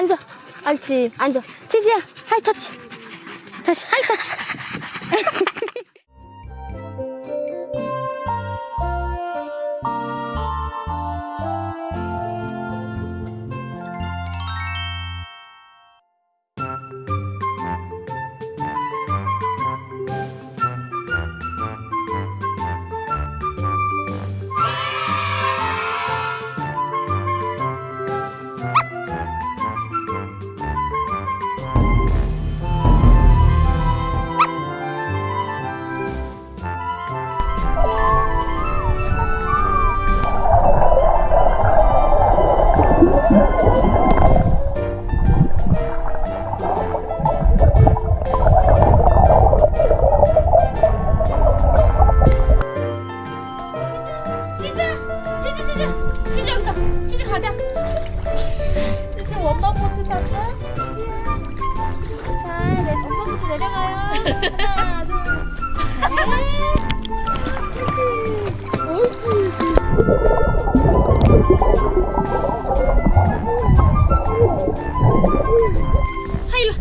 앉아. 옳지. 앉아. 치즈야, 하이 터치. 다시 하이 터치. 하나. 하이로,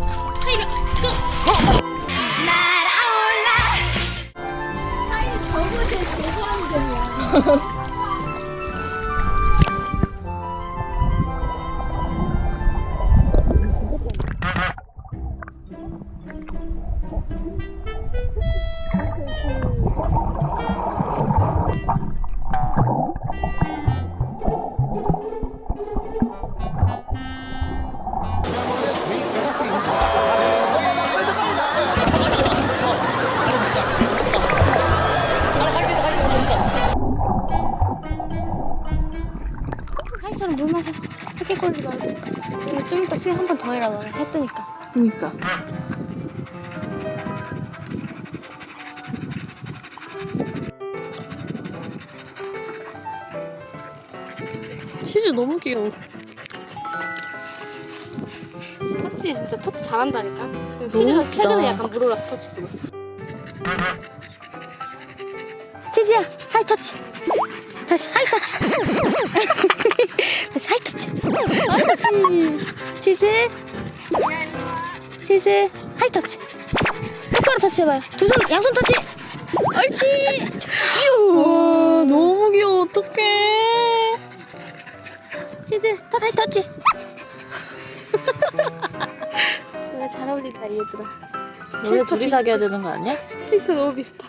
하이로, 고! 하이로 저번에 죄송한데 하이처럼 물 마셔. 걸리지 말고. 좀 이따 수영 한 번 더 해라, 너네. 해 뜨니까. 그니까. 치즈 너무 귀여워. 터치 진짜 터치 잘한다니까. 웃기다. 최근에 약간 물어라서 터치. 치즈야, high touch. 다시 high touch. 다시 high touch. 옳지. 치즈. 치즈, high touch. 똑바로 터치해봐요. 두 손, 양손 터치. 옳지. 유. 와, 너무 귀여워. 어떡해. 치즈, 터치. 터치. 잘 어울린다, 이 얘들아. 너네 둘이 사귀어야 되는 거 아니야? 필터 너무 비슷하.